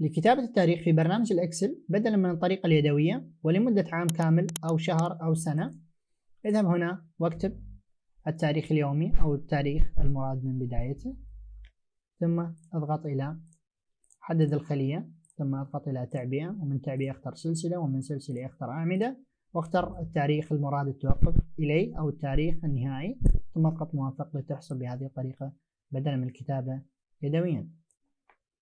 لكتابة التاريخ في برنامج الإكسل بدلا من الطريقة اليدوية ولمدة عام كامل أو شهر أو سنة. اذهب هنا واكتب التاريخ اليومي أو التاريخ المراد من بدايته ثم اضغط إلى حدد الخلية ثم اضغط إلى تعبئة ومن تعبئة اختر سلسلة ومن سلسلة اختر أعمدة واختر التاريخ المراد التوقف إليه أو التاريخ النهائي ثم اضغط موافق لتحصل بهذه الطريقة بدلا من الكتابة يدويا.